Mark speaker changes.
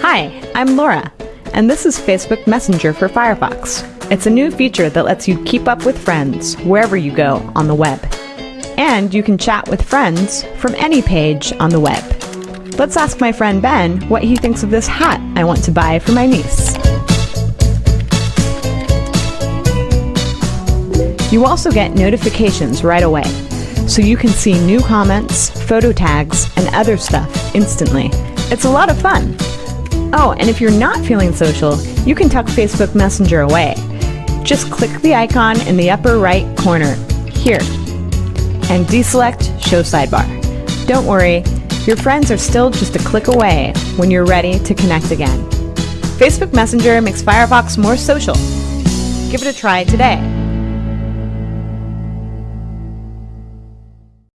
Speaker 1: Hi, I'm Laura, and this is Facebook Messenger for Firefox. It's a new feature that lets you keep up with friends wherever you go on the web. And you can chat with friends from any page on the web. Let's ask my friend Ben what he thinks of this hat I want to buy for my niece. You also get notifications right away, so you can see new comments, photo tags, and other stuff instantly. It's a lot of fun. Oh, and if you're not feeling social, you can tuck Facebook Messenger away. Just click the icon in the upper right corner, here, and deselect Show Sidebar. Don't worry, your friends are still just a click away when you're ready to connect again. Facebook Messenger makes Firefox more social. Give it a try today.